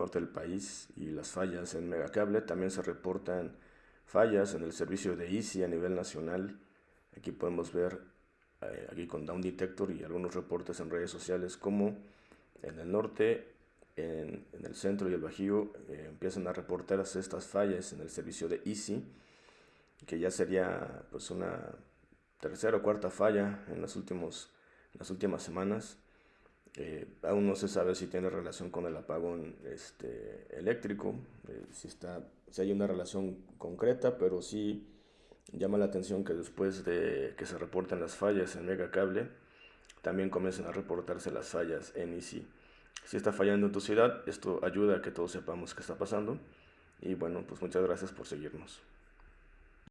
norte del país y las fallas en Megacable. También se reportan fallas en el servicio de Easy a nivel nacional. Aquí podemos ver, eh, aquí con Down Detector y algunos reportes en redes sociales, como en el norte, en, el centro y el Bajío eh, empiezan a reportarse estas fallas en el servicio de Easy, que ya sería pues una tercera o cuarta falla en, los últimos, en las últimas semanas. Eh, aún no se sabe si tiene relación con el apagón este, eléctrico, eh, si, está, si hay una relación concreta, pero sí llama la atención que después de que se reporten las fallas en Megacable, también comiencen a reportarse las fallas en Easy. Si está fallando en tu ciudad, esto ayuda a que todos sepamos qué está pasando. Y bueno, pues muchas gracias por seguirnos.